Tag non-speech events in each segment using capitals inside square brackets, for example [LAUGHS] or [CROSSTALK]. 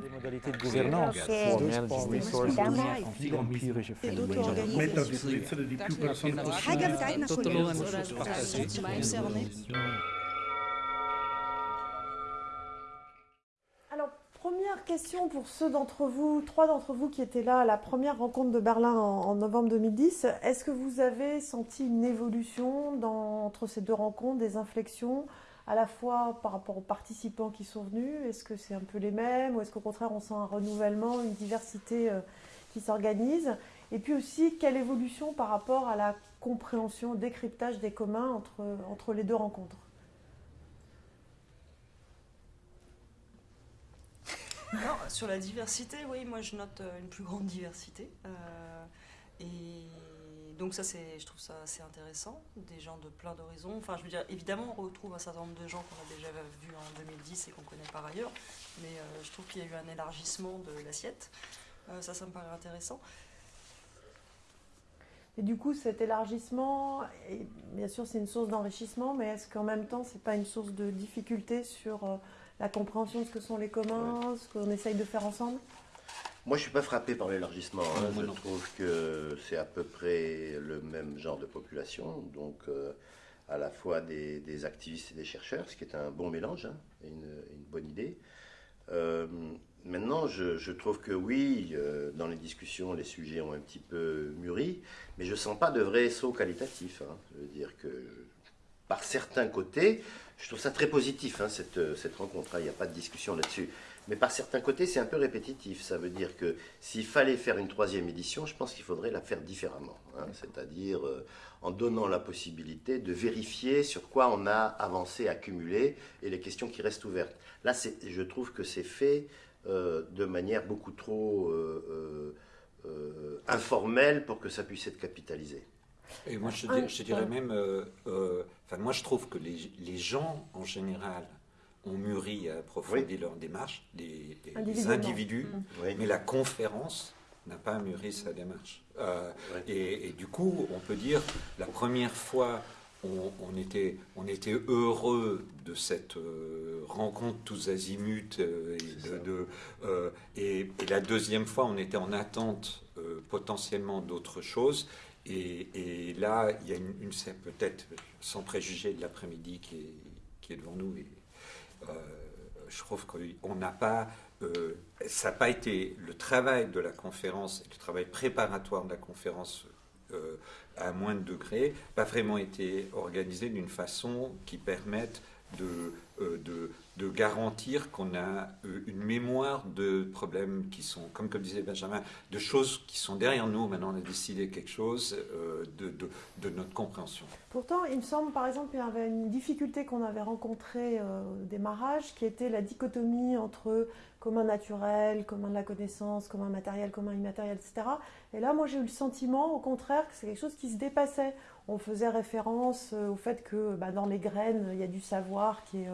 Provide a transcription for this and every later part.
des modalités de gouvernance. De. Alors, première question pour ceux d'entre vous, trois d'entre vous qui étaient là à la première rencontre de Berlin en, en novembre 2010. Est-ce que vous avez senti une évolution dans- entre ces deux rencontres, des inflexions, à la fois par rapport aux participants qui sont venus Est-ce que c'est un peu les mêmes ou est-ce qu'au contraire on sent un renouvellement, une diversité euh, qui s'organise Et puis aussi, quelle évolution par rapport à la compréhension, décryptage des communs entre, entre les deux rencontres? Non, sur la diversité, oui, moi je note euh, une plus grande diversité. Euh, et donc ça, c'est, je trouve ça assez intéressant. Des gens de plein d'horizons. Enfin, je veux dire, évidemment, on retrouve un certain nombre de gens qu'on a déjà vus en 2010 et qu'on connaît par ailleurs. Mais euh, je trouve qu'il y a eu un élargissement de l'assiette. Euh, ça, ça me paraît intéressant. Et du coup, cet élargissement, et bien sûr, c'est une source d'enrichissement, mais est-ce qu'en même temps, c'est pas une source de difficulté sur euh, la compréhension de ce que sont les communs, ce qu'on essaye de faire ensemble? Moi, je suis pas frappé par l'élargissement. hein. Je non. trouve que c'est à peu près le même genre de population, donc euh, à la fois des, des activistes et des chercheurs, ce qui est un bon mélange, hein, et une, une bonne idée. Euh, maintenant, je, je trouve que oui, euh, dans les discussions, les sujets ont un petit peu mûri, mais je sens pas de vrai saut qualitatif. hein. Je veux dire que par certains côtés, je trouve ça très positif, hein, cette, cette rencontre. hein. Il n'y a pas de discussion là-dessus. Mais par certains côtés, c'est un peu répétitif. Ça veut dire que s'il fallait faire une troisième édition, je pense qu'il faudrait la faire différemment. hein. C'est-à-dire euh, en donnant la possibilité de vérifier sur quoi on a avancé, accumulé, et les questions qui restent ouvertes. Là, je trouve que c'est fait euh, de manière beaucoup trop euh, informelle pour que ça puisse être capitalisé. Et moi, je, dirais même, euh, euh, enfin, moi, je trouve que les, les gens, en général, ont mûri à approfondir leur démarche, les, les- les individus, Oui. mais la conférence n'a pas mûri sa démarche. Euh, Ouais. et, et du coup, on peut dire, la première fois, on, on était, on était heureux de cette euh, rencontre tous azimuts, euh, et, de- de, euh, et, et la deuxième fois, on était en attente euh, potentiellement d'autres choses. Et, et là, il y a une, une c'est peut-être, sans préjuger de l'après-midi qui est, qui est devant nous, et, euh, je trouve qu'on n'a pas, euh, ça n'a pas été le travail de la conférence, le travail préparatoire de la conférence euh, à moins de degrés, pas vraiment été organisé d'une façon qui permette euh, de, de garantir qu'on a euh, une mémoire de problèmes qui sont, comme, comme disait Benjamin, de choses qui sont derrière nous. Maintenant, on a décidé quelque chose euh, de, notre compréhension. Pourtant, il me semble, par exemple, il y avait une difficulté qu'on avait rencontrée euh, au démarrage, qui était la dichotomie entre commun naturel, commun de la connaissance, commun matériel, commun immatériel, etc. Et là, moi, j'ai eu le sentiment, au contraire, que c'est quelque chose qui se dépassait. On faisait référence au fait que bah, dans les graines, il y a du savoir qui est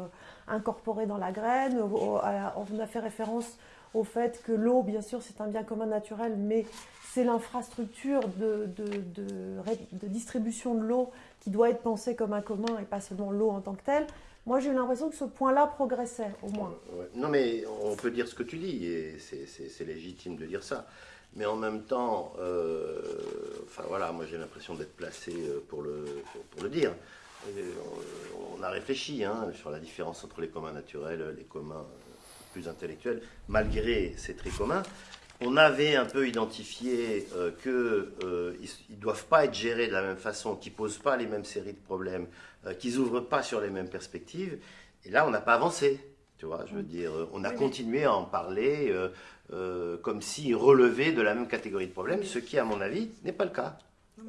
euh, incorporé dans la graine. On a fait référence au fait que l'eau, bien sûr, c'est un bien commun naturel, mais c'est l'infrastructure de, distribution de l'eau qui doit être pensée comme un commun et pas seulement l'eau en tant que telle. Moi, j'ai eu l'impression que ce point-là progressait, au moins. Non, mais on peut dire ce que tu dis, et c'est- légitime de dire ça. Mais en même temps, euh, enfin voilà, moi j'ai l'impression d'être placé euh, pour le, pour le dire. Et on, a réfléchi hein, sur la différence entre les communs naturels, les communs euh, plus intellectuels, malgré ces traits communs. On avait un peu identifié euh, qu'ils ne doivent pas être gérés de la même façon, qu'ils ne posent pas les mêmes séries de problèmes, euh, qu'ils n'ouvrent pas sur les mêmes perspectives. Et là, on n'a pas avancé. Tu vois, je veux dire, euh, on a Oui, continué à en parler euh, euh, comme s'ils relevaient de la même catégorie de problèmes, ce qui, à mon avis, n'est pas le cas.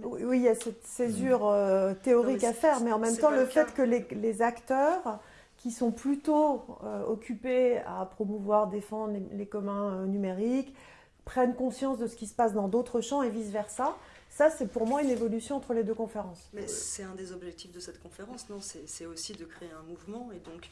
Oui, il y a cette césure euh, théorique Non, à faire, mais en même temps, le le fait cas. que les, les acteurs qui sont plutôt euh, occupés à promouvoir, défendre les, les communs euh, numériques, prennent conscience de ce qui se passe dans d'autres champs et vice-versa, ça, c'est pour moi une évolution entre les deux conférences. Mais c'est un des objectifs de cette conférence, non C'est c'est aussi de créer un mouvement. Et donc,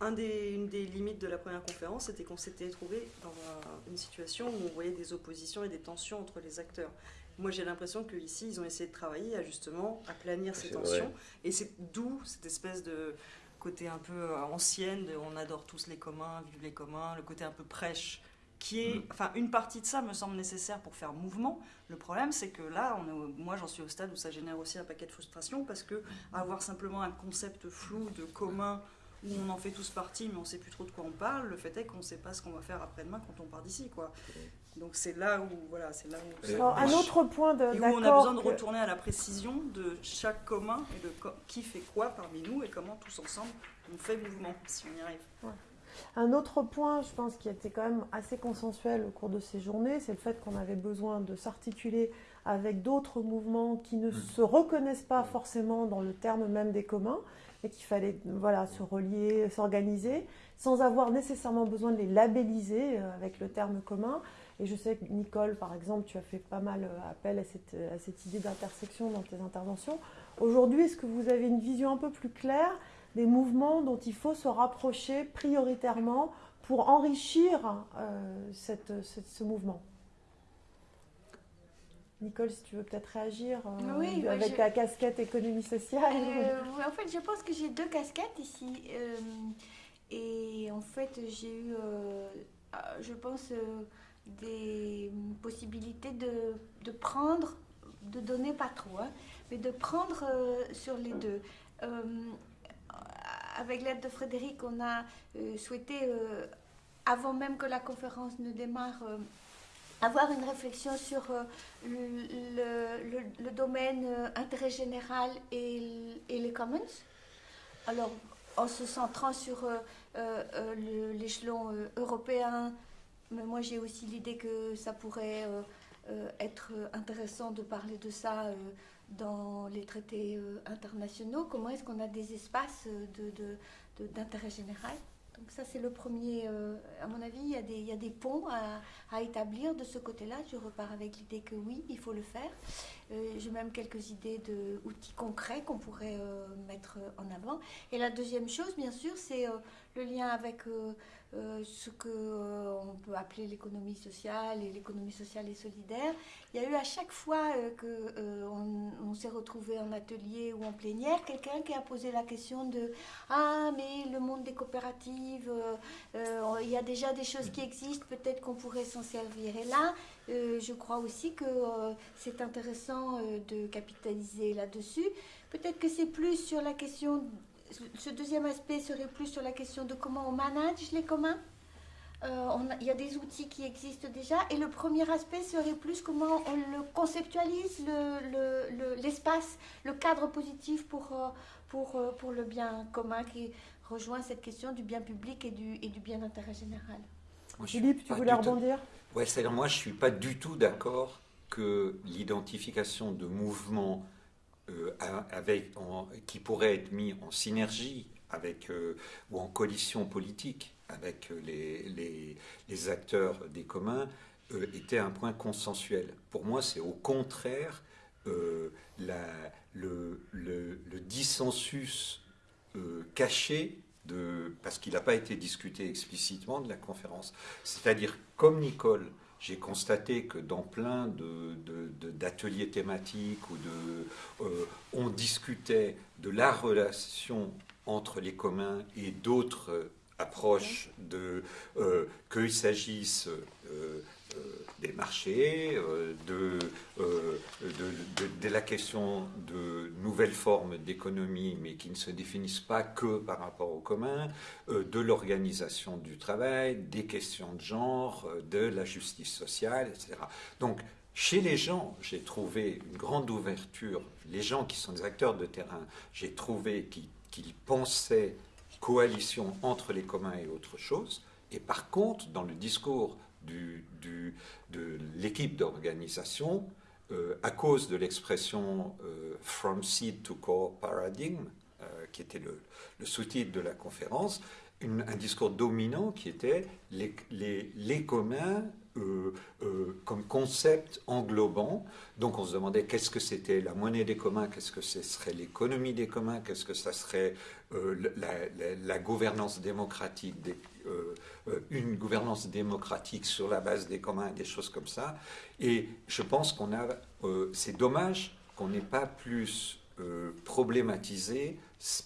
un des, une des limites de la première conférence, c'était qu'on s'était trouvé dans un- une situation où on voyait des oppositions et des tensions entre les acteurs. Moi, j'ai l'impression qu'ici, ils ont essayé de travailler à justement aplanir ces tensions. vrai. Et c'est d'où cette espèce de, côté un peu euh, ancienne, de on adore tous les communs, vive les communs, le côté un peu prêche, qui est, Mm. enfin, une partie de ça me semble nécessaire pour faire mouvement. Le problème, c'est que là, on est au- moi, j'en suis au stade où ça génère aussi un paquet de frustration parce que avoir simplement un concept flou de commun où on en fait tous partie, mais on sait plus trop de quoi on parle. Le fait est qu'on ne sait pas ce qu'on va faire après-demain quand on part d'ici, quoi. Donc c'est là où, voilà, c'est là où. Alors, un autre point de- Et où on a besoin de retourner à la précision de chaque commun et de qui fait quoi parmi nous et comment tous ensemble on fait mouvement si on y arrive. Un autre point, je pense, qui était quand même assez consensuel au cours de ces journées, c'est le fait qu'on avait besoin de s'articuler avec d'autres mouvements qui ne se reconnaissent pas forcément dans le terme même des communs, et qu'il fallait voilà, se relier, s'organiser, sans avoir nécessairement besoin de les labelliser euh, avec le terme commun. Et je sais que Nicole, par exemple, tu as fait pas mal euh, appel à cette, à cette idée d'intersection dans tes interventions. Aujourd'hui, est-ce que vous avez une vision un peu plus claire des mouvements dont il faut se rapprocher prioritairement pour enrichir euh, ce mouvement? Nicole, si tu veux peut-être réagir euh, Oui, avec je- ta casquette économie sociale. Euh, en fait, je pense que j'ai deux casquettes ici. euh, et en fait, j'ai eu, euh, je pense, des possibilités de, de prendre, de donner pas trop, hein, mais de prendre sur les deux. Avec l'aide de Frédéric, on a souhaité, avant même que la conférence ne démarre, avoir une réflexion sur euh, le, le- domaine euh, intérêt général et, les commons. Alors, en se centrant sur euh, l'échelon européen, moi j'ai aussi l'idée que ça pourrait être intéressant de parler de ça dans les traités internationaux. Comment est-ce qu'on a des espaces euh, de- d'intérêt général? Donc ça, c'est le premier, euh, à mon avis, il y a des, ponts à établir de ce côté-là. Je repars avec l'idée que oui, il faut le faire. Euh, J'ai même quelques idées d'outils concrets qu'on pourrait euh, mettre en avant. Et la deuxième chose, bien sûr, c'est euh, le lien avec euh, euh, ce que euh, on peut appeler l'économie sociale et l'économie sociale et solidaire. Il y a eu à chaque fois euh, que euh, on, on s'est retrouvé en atelier ou en plénière, quelqu'un qui a posé la question de ah mais le monde des coopératives, euh, euh, il y a déjà des choses qui existent, peut-être qu'on pourrait s'en servir. Et là, euh, je crois aussi que euh, c'est intéressant euh, de capitaliser là-dessus. Peut-être que c'est plus sur la question, ce deuxième aspect serait plus sur la question de comment on manage les communs. Il y a des outils qui existent déjà. Et le premier aspect serait plus comment on le conceptualise, le- le- le- l'espace, le, cadre positif pour, pour, pour le bien commun qui rejoint cette question du bien public et du, et du bien d'intérêt général. Moi, Philippe, tu voulais rebondir? Ouais, c'est-à-dire moi je suis pas du tout d'accord que l'identification de mouvements euh, a- avec, en- qui pourraient être mis en synergie avec euh, ou en coalition politique avec euh, les, les- les acteurs des communs euh, était un point consensuel. Pour moi, c'est au contraire la- le, le- le dissensus caché de, parce qu'il n'a pas été discuté explicitement de la conférence. C'est-à-dire, comme Nicole, j'ai constaté que dans plein de- de- de- d'ateliers thématiques ou de, euh, on discutait de la relation entre les communs et d'autres euh, approches de euh, qu'il s'agisse euh, des marchés, euh, de, euh, de, la question de nouvelles formes d'économie, mais qui ne se définissent pas que par rapport au commun, euh, de l'organisation du travail, des questions de genre, de la justice sociale, etc. Donc, chez les gens, j'ai trouvé une grande ouverture. Les gens qui sont des acteurs de terrain, j'ai trouvé qu'ils pensaient coalition entre les communs et autre chose. Et par contre, dans le discours de l'équipe d'organisation, euh, à cause de l'expression euh, From Seed to Core Paradigm, euh, qui était le, sous-titre de la conférence, un discours dominant qui était les communs euh, euh, comme concept englobant. Donc on se demandait qu'est-ce que c'était la monnaie des communs, qu'est-ce que ce serait l'économie des communs, qu'est-ce que ça serait euh, la, gouvernance démocratique, une gouvernance démocratique sur la base des communs, des choses comme ça. Et je pense qu'on a, c'est dommage qu'on n'ait pas plus problématisé,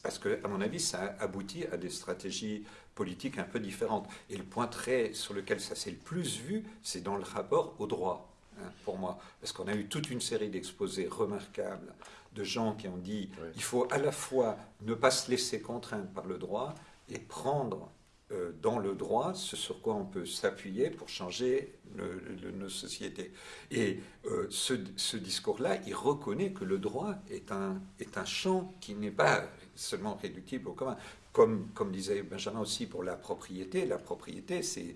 parce que, à mon avis, ça aboutit à des stratégies politiques un peu différentes. Et le point très sur lequel ça s'est le plus vu, c'est dans le rapport au droit, hein, pour moi. Parce qu'on a eu toute une série d'exposés remarquables de gens qui ont dit Oui. il faut à la fois ne pas se laisser contraindre par le droit et prendre euh, dans le droit ce sur quoi on peut s'appuyer pour changer le- le- nos sociétés. Et euh, ce, ce discours-là, il reconnaît que le droit est un, est un champ qui n'est pas seulement réductible au commun. Comme, comme disait Benjamin aussi pour la propriété, la propriété, c'est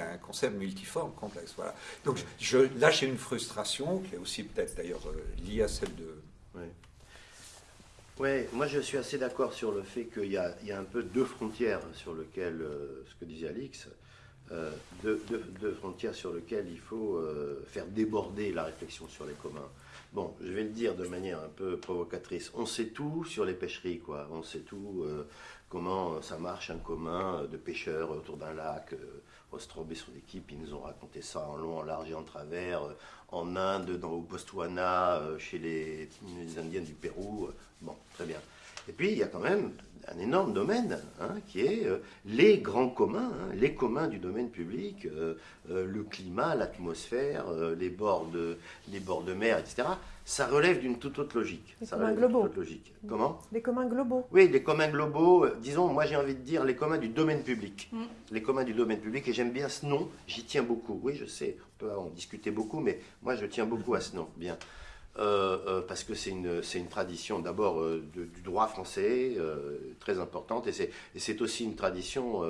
un concept multiforme, complexe. Voilà. Donc je, là, j'ai une frustration qui est aussi peut-être d'ailleurs euh, liée à celle de... Ouais. Ouais, moi je suis assez d'accord sur le fait qu'il y, a- il y a un peu deux frontières sur lesquelles, euh, ce que disait Alix, euh, frontières sur lesquelles il faut euh, faire déborder la réflexion sur les communs. Bon, je vais le dire de manière un peu provocatrice. On sait tout sur les pêcheries, quoi. On sait tout euh, comment ça marche un commun de pêcheurs autour d'un lac. Euh, Ostrob et son équipe, ils nous ont raconté ça en long, en large et en travers. euh, en Inde, dans, au Botswana, euh, chez les, les Indiens du Pérou. euh, Bon, très bien. Et puis, il y a quand même un énorme domaine hein, qui est euh, les grands communs, hein, les communs du domaine public, euh, euh, le climat, l'atmosphère, les, bords de, les bords de mer, etc. Ça relève d'une toute autre logique. Les Ça communs toute globaux. autre logique. Comment? Les communs globaux. oui, les communs globaux, disons, moi j'ai envie de dire les communs du domaine public. Mm. Les communs du domaine public, et j'aime bien ce nom, j'y tiens beaucoup. Oui, je sais, on peut en discuter beaucoup, mais moi je tiens beaucoup à ce nom. Bien. Euh, euh, parce que c'est une, une tradition d'abord euh, du droit français, très importante, et c'est, aussi une tradition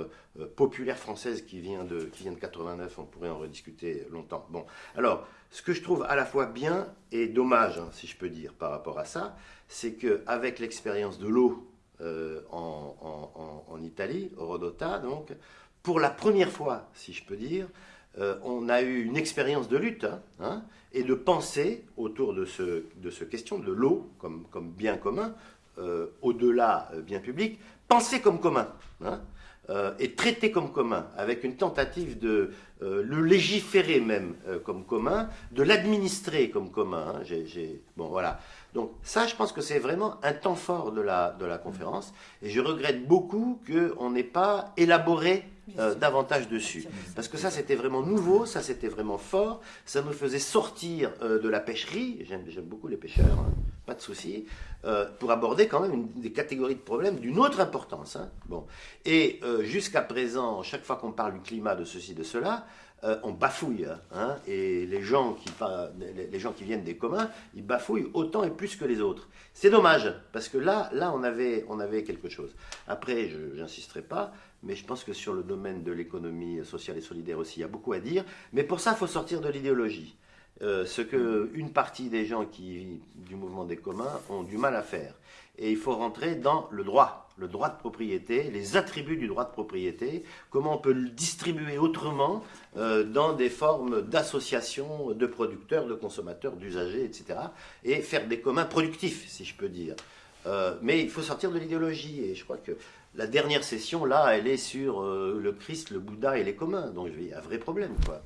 populaire française qui vient, de, qui vient de 89, on pourrait en rediscuter longtemps. Bon, alors, ce que je trouve à la fois bien et dommage, hein, si je peux dire, par rapport à ça, c'est qu'avec l'expérience de l'eau en, en- en- Italie, Rodota, donc, pour la première fois, si je peux dire, euh, on a eu une expérience de lutte hein, hein, et de pensée autour de ce, de ce question de l'eau comme, comme bien commun, euh, au-delà euh, bien public, penser comme commun. hein, et traiter comme commun, avec une tentative de le légiférer même comme commun, de l'administrer comme commun. bon, voilà. Donc ça, je pense que c'est vraiment un temps fort de la, de la conférence, et je regrette beaucoup qu'on n'ait pas élaboré euh, davantage dessus. Parce que ça, c'était vraiment nouveau, ça, c'était vraiment fort, ça nous faisait sortir euh, de la pêcherie, j'aime beaucoup les pêcheurs, hein, pas de souci, euh, pour aborder quand même une- des catégories de problèmes d'une autre importance. hein. Bon. Et jusqu'à présent, chaque fois qu'on parle du climat, de ceci, de cela, euh, on bafouille. hein, et les gens, qui, les gens qui viennent des communs, ils bafouillent autant et plus que les autres. C'est dommage, parce que là, là on, avait, on avait quelque chose. Après, je n'insisterai pas, mais je pense que sur le domaine de l'économie sociale et solidaire aussi, il y a beaucoup à dire. Mais pour ça, il faut sortir de l'idéologie. Euh, ce que une partie des gens qui du mouvement des communs ont du mal à faire. Et il faut rentrer dans le droit, le droit de propriété, les attributs du droit de propriété, comment on peut le distribuer autrement euh, dans des formes d'associations de producteurs, de consommateurs, d'usagers, etc. Et faire des communs productifs, si je peux dire. Euh, mais il faut sortir de l'idéologie. Et je crois que la dernière session, là, elle est sur le Christ, le Bouddha et les communs. Donc il y a un vrai problème, quoi.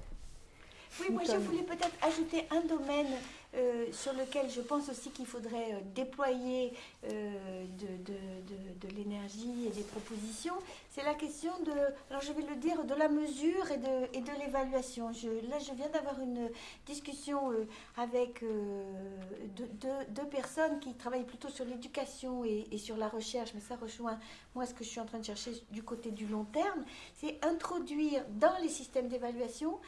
Oui, moi je voulais peut-être ajouter un domaine euh, sur lequel je pense aussi qu'il faudrait euh, déployer euh, de, l'énergie et des propositions. C'est la question de, alors je vais le dire, de la mesure et de, l'évaluation. Là, je viens d'avoir une discussion avec deux, personnes qui travaillent plutôt sur l'éducation et, et sur la recherche, mais ça rejoint moi ce que je suis en train de chercher du côté du long terme, c'est introduire dans les systèmes d'évaluation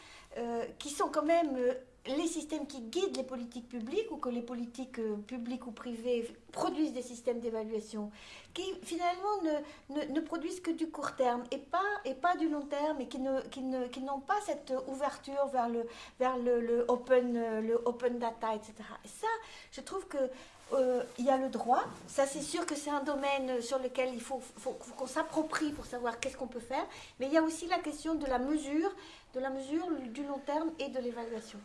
qui sont quand même les systèmes qui guident les politiques publiques ou que les politiques euh, publiques ou privées produisent des systèmes d'évaluation qui finalement ne, ne, produisent que du court terme et pas, et pas du long terme et qui ne- qui ne- qui n'ont pas cette ouverture vers le, vers le, le open, euh, le open data, etc. Et ça, je trouve que euh, il y a le droit, ça c'est sûr que c'est un domaine sur lequel il faut, faut- faut qu'on s'approprie pour savoir qu'est-ce qu'on peut faire, mais il y a aussi la question de la mesure, de la mesure du long terme et de l'évaluation.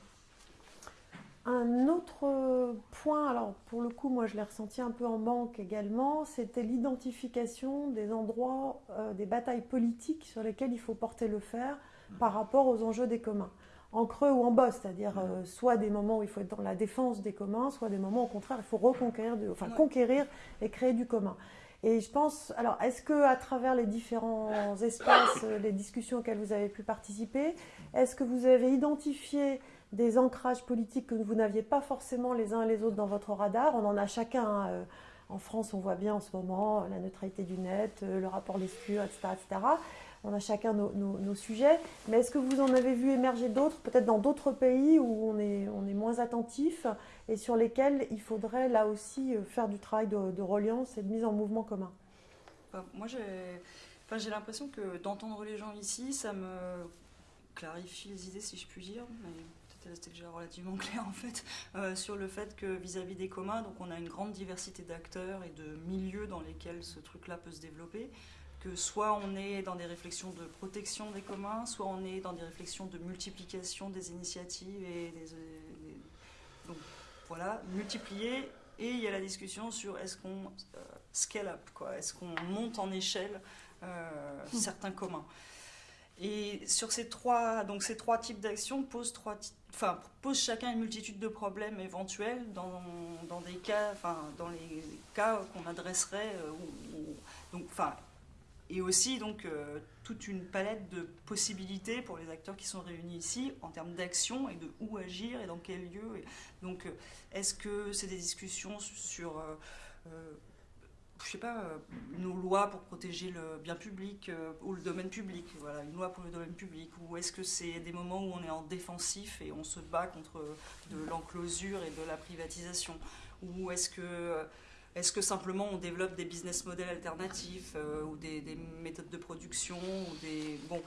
Un autre euh, point, alors pour le coup, moi je l'ai ressenti un peu en manque également, c'était l'identification des endroits, euh, des batailles politiques sur lesquelles il faut porter le fer par rapport aux enjeux des communs. en creux ou en bas, c'est-à-dire euh, soit des moments où il faut être dans la défense des communs, soit des moments au contraire il faut reconquérir, de- enfin conquérir et créer du commun. Et je pense, alors est-ce que à travers les différents espaces, les discussions auxquelles vous avez pu participer, est-ce que vous avez identifié des ancrages politiques que vous n'aviez pas forcément les uns et les autres dans votre radar On en a chacun. hein, euh, en France, on voit bien en ce moment euh, la neutralité du net, euh, le rapport Lescure, etc., etc. On a chacun nos, sujets. Mais est-ce que vous en avez vu émerger d'autres, peut-être dans d'autres pays où on est, moins attentif et sur lesquels il faudrait là aussi faire du travail de, reliance et de mise en mouvement commun? Enfin, moi, j'ai l'impression que d'entendre les gens ici, ça me clarifie les idées, si je puis dire. C'était déjà relativement [LAUGHS] clair, en fait, euh, sur le fait que vis-à-vis des communs, donc on a une grande diversité d'acteurs et de milieux dans lesquels ce truc-là peut se développer. Que soit on est dans des réflexions de protection des communs, soit on est dans des réflexions de multiplication des initiatives et des, des- donc voilà, multiplier. Et il y a la discussion sur est-ce qu'on euh, scale up, quoi, est-ce qu'on monte en échelle euh, certains communs. Et sur ces trois, donc ces trois types d'actions posent trois, enfin posent chacun une multitude de problèmes éventuels dans, dans des cas, enfin dans les cas qu'on adresserait, euh, donc enfin et aussi donc euh, toute une palette de possibilités pour les acteurs qui sont réunis ici en termes d'action et de où agir et dans quel lieu. Donc euh, est-ce que c'est des discussions sur je sais pas, euh, nos lois pour protéger le bien public euh, ou le domaine public, voilà, une loi pour le domaine public, ou est-ce que c'est des moments où on est en défensif et on se bat contre de l'enclosure et de la privatisation, ou est-ce que est-ce que simplement on développe des business models alternatifs euh, ou des, des méthodes de production ou des bon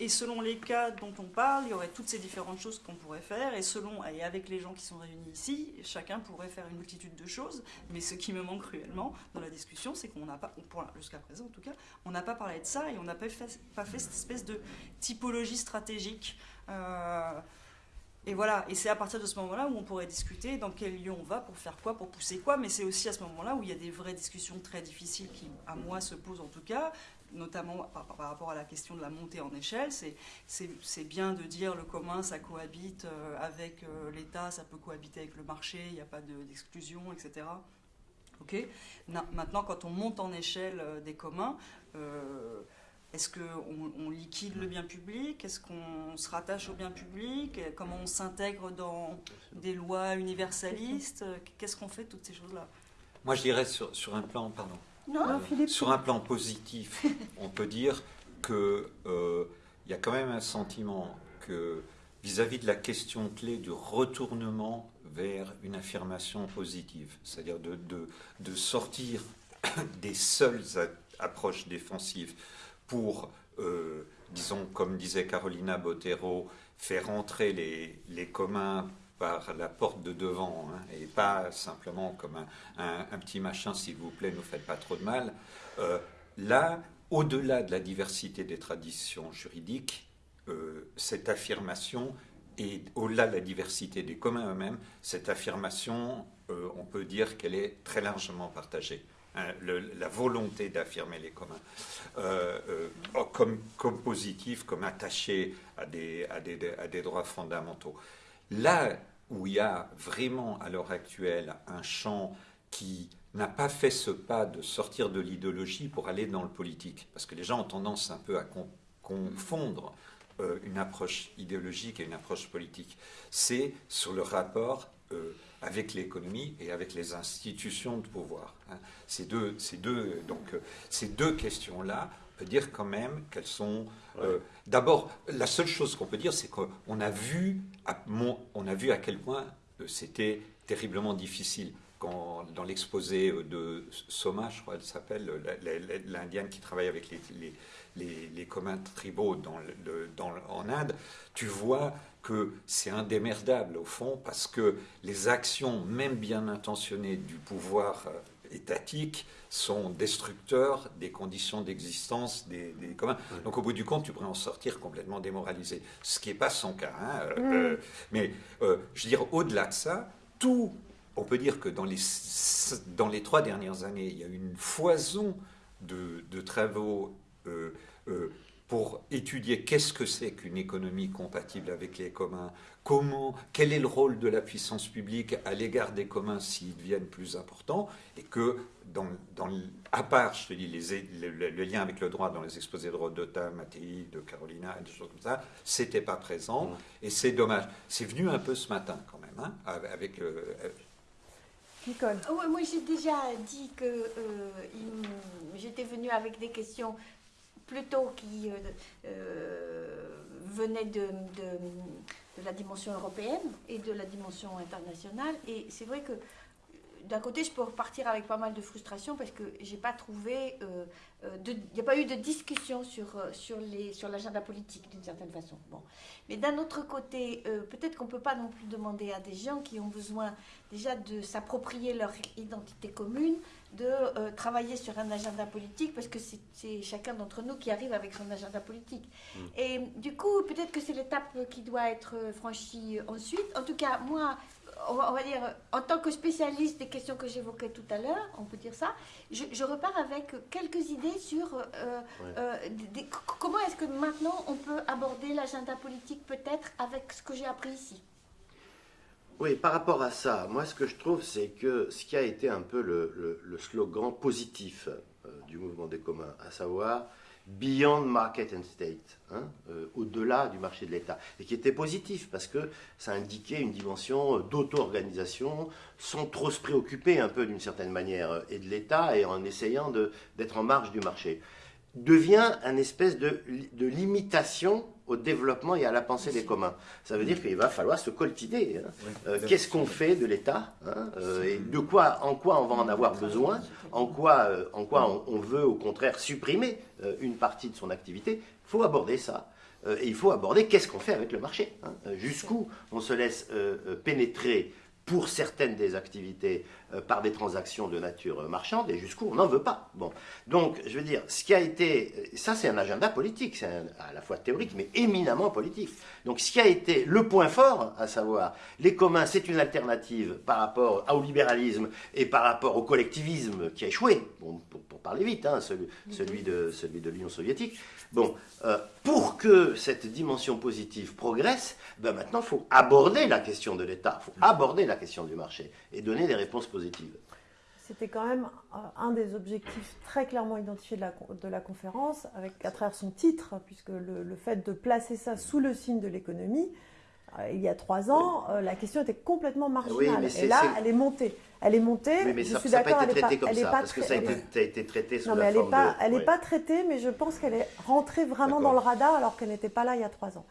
et selon les cas dont on parle, il y aurait toutes ces différentes choses qu'on pourrait faire. Et selon, et avec les gens qui sont réunis ici, chacun pourrait faire une multitude de choses. Mais ce qui me manque cruellement dans la discussion, c'est qu'on n'a pas, jusqu'à présent en tout cas, on n'a pas parlé de ça et on n'a pas fait, pas fait cette espèce de typologie stratégique. Euh, et voilà, et c'est à partir de ce moment-là où on pourrait discuter dans quel lieu on va pour faire quoi, pour pousser quoi, mais c'est aussi à ce moment-là où il y a des vraies discussions très difficiles qui, à moi, se posent en tout cas, notamment par, rapport à la question de la montée en échelle. C'est, bien de dire le commun, ça cohabite euh, avec euh, l'État, ça peut cohabiter avec le marché, il n'y a pas de- d'exclusion, etc. Ok? Na- Maintenant, quand on monte en échelle euh, des communs, est-ce qu'on on liquide le bien public? Est-ce qu'on se rattache au bien public? Comment on s'intègre dans des lois universalistes? Qu'est-ce qu'on fait toutes ces choses-là? Moi, je dirais sur, sur un plan, pardon, Non Non, Philippe. Sur un plan positif, [LAUGHS] on peut dire que euh, il y a quand même un sentiment que vis-à-vis de la question clé du retournement vers une affirmation positive, c'est-à-dire de, de, de sortir [COUGHS] des seules approches défensives pour, euh, disons, comme disait Carolina Botero, faire entrer les, les communs par la porte de devant, hein, et pas simplement comme un, petit machin, s'il vous plaît, ne faites pas trop de mal. Euh, là, au-delà de la diversité des traditions juridiques, euh, cette affirmation, et au-delà de la diversité des communs eux-mêmes, cette affirmation, euh, on peut dire qu'elle est très largement partagée. Hein, la volonté d'affirmer les communs comme, positif, comme attaché à des droits fondamentaux. Là où il y a vraiment à l'heure actuelle un champ qui n'a pas fait ce pas de sortir de l'idéologie pour aller dans le politique, parce que les gens ont tendance un peu à con- confondre euh, une approche idéologique et une approche politique. C'est sur le rapport euh, avec l'économie et avec les institutions de pouvoir. hein. Ces deux, ces deux, donc, euh, ces deux questions-là, on peut dire quand même qu'elles sont. euh, D'abord, la seule chose qu'on peut dire, c'est qu'on a vu, à, on a vu à quel point euh, c'était terriblement difficile. Quand, dans l'exposé euh, de Soma, je crois qu'elle s'appelle, l'Indienne qui travaille avec les, les, les- les communs tribaux dans le- dans le- en Inde, tu vois que c'est indémerdable au fond parce que les actions, même bien intentionnées, du pouvoir euh, étatique sont destructeurs des conditions d'existence des, des communs. Donc au bout du compte, tu pourrais en sortir complètement démoralisé, ce qui n'est pas son cas. hein, euh, euh, mais euh, je veux dire, au-delà de ça, tout, on peut dire que dans les, dans les trois dernières années, il y a eu une foison de, de travaux euh, euh, pour étudier qu'est-ce que c'est qu'une économie compatible avec les communs, comment, quel est le rôle de la puissance publique à l'égard des communs s'ils deviennent plus importants, et que, dans, dans, à part, je te dis, les, le, le, lien avec le droit dans les exposés de Rodota, Mattei, de Carolina, et des choses comme ça, c'était pas présent, mmh. et c'est dommage. C'est venu un peu ce matin quand même, hein, avec... Euh, Nicole. Ouais, moi, j'ai déjà dit que euh, j'étais venue avec des questions plutôt qui euh, euh, de, de, la dimension européenne et de la dimension internationale. Et c'est vrai que d'un côté, je peux repartir avec pas mal de frustration parce que j'ai pas trouvé, euh, il n'y a pas eu de discussion sur, sur, les, sur l'agenda politique d'une certaine façon. Bon. Mais d'un autre côté, peut-être qu'on ne peut pas non plus demander à des gens qui ont besoin déjà de s'approprier leur identité commune, de euh, travailler sur un agenda politique, parce que c'est chacun d'entre nous qui arrive avec son agenda politique. Mm. Et du coup, peut-être que c'est l'étape qui doit être franchie ensuite. En tout cas, moi, on va, dire, en tant que spécialiste des questions que j'évoquais tout à l'heure, on peut dire ça, je, repars avec quelques idées sur euh, euh, comment est-ce que maintenant on peut aborder l'agenda politique peut-être avec ce que j'ai appris ici? Oui, par rapport à ça, moi ce que je trouve, c'est que ce qui a été un peu le, slogan positif euh, du mouvement des communs, à savoir Beyond Market and State, hein, euh, au-delà du marché de l'État, et qui était positif parce que ça indiquait une dimension d'auto-organisation sans trop se préoccuper un peu d'une certaine manière et de l'État et en essayant d'être en marge du marché devient un espèce de, de limitation au développement et à la pensée des communs. Ça veut dire qu'il va falloir se coltiner. Hein. Euh, qu'est-ce qu'on fait de l'État hein, euh, Et de quoi, en quoi on va en avoir besoin En quoi, euh, en quoi on, veut au contraire supprimer une partie de son activité Il faut aborder ça. et il faut aborder qu'est-ce qu'on fait avec le marché. Hein. Jusqu'où on se laisse pénétrer pour certaines des activités euh, par des transactions de nature marchande et jusqu'où on n'en veut pas. Bon. Donc, je veux dire, ce qui a été, ça c'est un agenda politique, c'est à la fois théorique mais éminemment politique. Donc, ce qui a été le point fort, à savoir, les communs, c'est une alternative par rapport au libéralisme et par rapport au collectivisme qui a échoué, bon, pour, parler vite, hein, celui de l'Union soviétique. Bon, euh, pour que cette dimension positive progresse, ben maintenant, il faut aborder la question de l'État, il faut aborder la question du marché et donner des réponses positives. C'était quand même euh, un des objectifs très clairement identifiés de la, de la conférence, avec, à travers son titre, puisque le, le fait de placer ça sous le signe de l'économie, il y a trois ans, la question était complètement marginale. et là, elle est montée. Elle est montée. mais je ça, suis d'accord. Elle n'est pas, comme elle ça, parce que ça a été, a été traité sous non, la mais elle n'est pas, elle pas traitée, mais je pense qu'elle est rentrée vraiment dans le radar alors qu'elle n'était pas là il y a trois ans.